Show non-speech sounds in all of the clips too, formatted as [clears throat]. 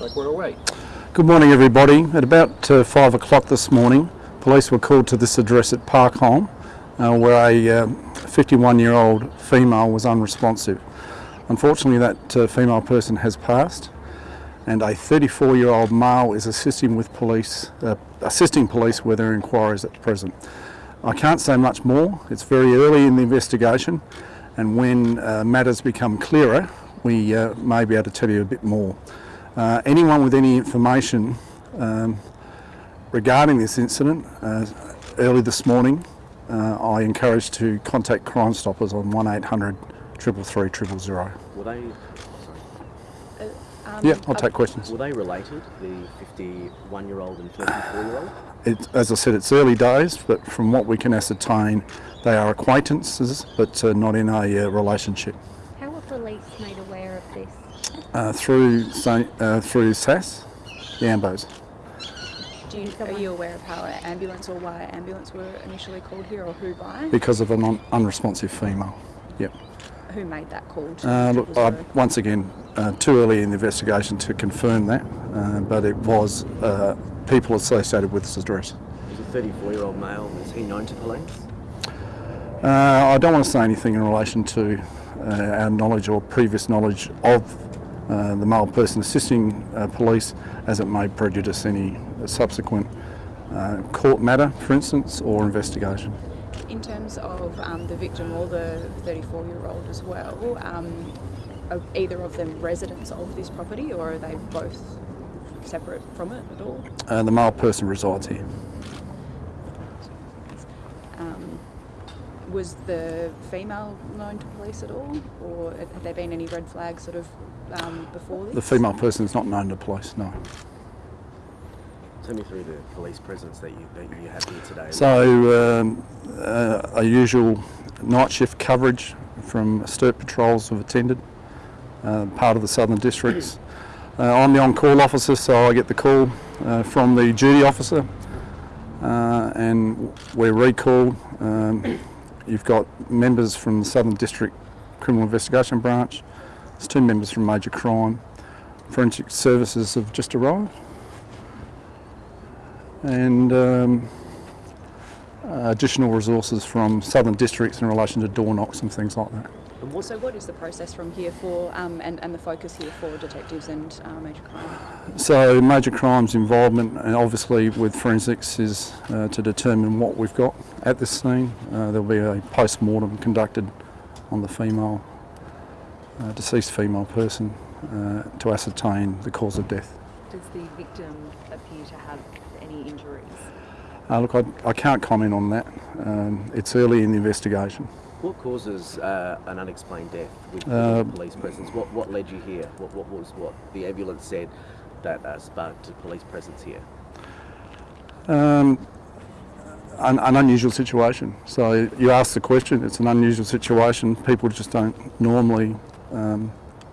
Like we're away. Good morning everybody. At about uh, 5 o'clock this morning, police were called to this address at Park Holme uh, where a 51 year old female was unresponsive. Unfortunately that uh, female person has passed and a 34 year old male is assisting with police, uh, assisting police with their inquiries at present. I can't say much more, it's very early in the investigation and when uh, matters become clearer we uh, may be able to tell you a bit more. Uh, anyone with any information um, regarding this incident, uh, early this morning, uh, I encourage to contact Crime Stoppers on 1800 333 000. Were they, Um, Yeah, I'll take questions. were they related, the 51 year old and 34 year old? It, as I said, it's early days, but from what we can ascertain, they are acquaintances, but uh, not in a uh, relationship. How were police made aware of this? Uh, through Sa- uh, through SAAS, the Ambos. Do you, are you aware of how an ambulance or why ambulance were initially called here or who by? because of an un- unresponsive female. Yep. Who made that call? To Uh, look, I, zero? once again, uh, too early in the investigation to confirm that, uh, but it was uh, people associated with this address. Was a 34 year old male, is he known to police? Uh, I don't want to say anything in relation to uh, our knowledge or previous knowledge of uh, the male person assisting uh, police as it may prejudice any subsequent uh, court matter, for instance, or investigation. In terms of um, the victim or the 34 year old as well, um, are either of them residents of this property or are they both separate from it at all? Uh, the male person resides here. Um, was the female known to police at all or had there been any red flags sort of um, before this? The female person is not known to police, no. Take me through the police presence that you, that you have here today. So um, uh, a usual night shift coverage from STIRT patrols have attended, uh, part of the Southern Districts. [clears throat] Uh, I'm the on-call officer, so I get the call uh, from the duty officer, uh, and we're recalled. Um, you've got members from the Southern District Criminal Investigation Branch. There's two members from Major Crime. Forensic Services have just arrived and um, additional resources from southern districts in relation to door knocks and things like that. So what is the process from here for um, and, and the focus here for detectives and uh, major crime? So major crimes involvement and obviously with forensics is uh, to determine what we've got at this scene. Uh, there'll be a post-mortem conducted on the female, uh, deceased female person uh, to ascertain the cause of death. Does the victim appear to have any injuries? Uh, look, I, I can't comment on that. Um, it's early in the investigation. what causes uh, an unexplained death with Uh, police presence? What, what led you here? What, what was what the ambulance said that uh, sparked a police presence here? Um, an, an unusual situation. So you ask the question, it's an unusual situation. People just don't normally um,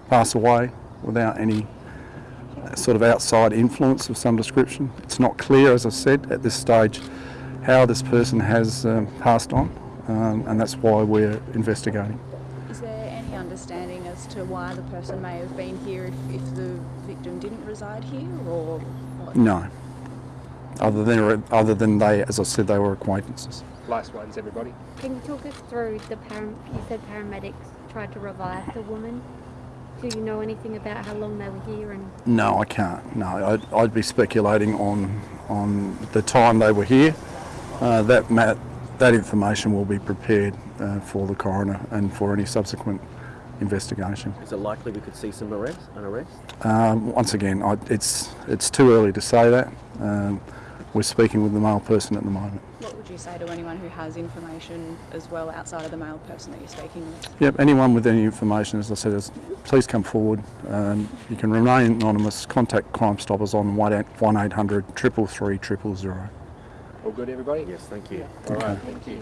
pass away without any sort of outside influence of some description. It's not clear, as I said, at this stage how this person has um, passed on, um, and that's why we're investigating. Is there any understanding as to why the person may have been here if, if the victim didn't reside here or what? No. Other than, other than they, as I said, they were acquaintances. Last ones, everybody. Can you talk us through the param- you said paramedics tried to revive the woman. Do you know anything about how long they were here and No, I can't. No, I'd, I'd be speculating on on the time they were here. Uh, that ma- that information will be prepared uh, for the coroner and for any subsequent investigation. Is it likely we could see some arrest, an arrest? Um, once again, I, it's it's too early to say that. Um, we're speaking with the male person at the moment. What would you say to anyone who has information as well outside of the male person that you're speaking with? Yep. Anyone with any information, as I said, is, please come forward. Um, you can remain anonymous. Contact Crime Stoppers on one eight hundred triple three triple zero. All good, everybody? Yes, thank you. All right, thank you.